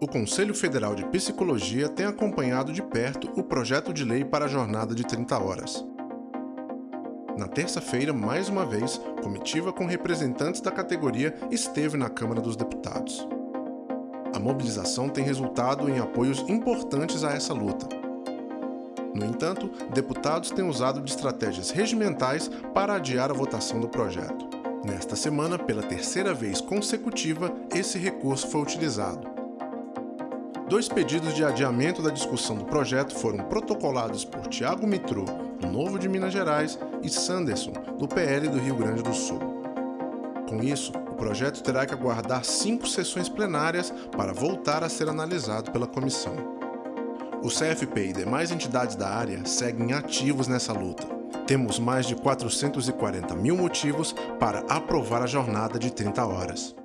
O Conselho Federal de Psicologia tem acompanhado de perto o projeto de lei para a jornada de 30 horas. Na terça-feira, mais uma vez, comitiva com representantes da categoria esteve na Câmara dos Deputados. A mobilização tem resultado em apoios importantes a essa luta. No entanto, deputados têm usado de estratégias regimentais para adiar a votação do projeto. Nesta semana, pela terceira vez consecutiva, esse recurso foi utilizado. Dois pedidos de adiamento da discussão do projeto foram protocolados por Tiago Mitrô, do Novo de Minas Gerais, e Sanderson, do PL do Rio Grande do Sul. Com isso, o projeto terá que aguardar cinco sessões plenárias para voltar a ser analisado pela comissão. O CFP e demais entidades da área seguem ativos nessa luta. Temos mais de 440 mil motivos para aprovar a jornada de 30 horas.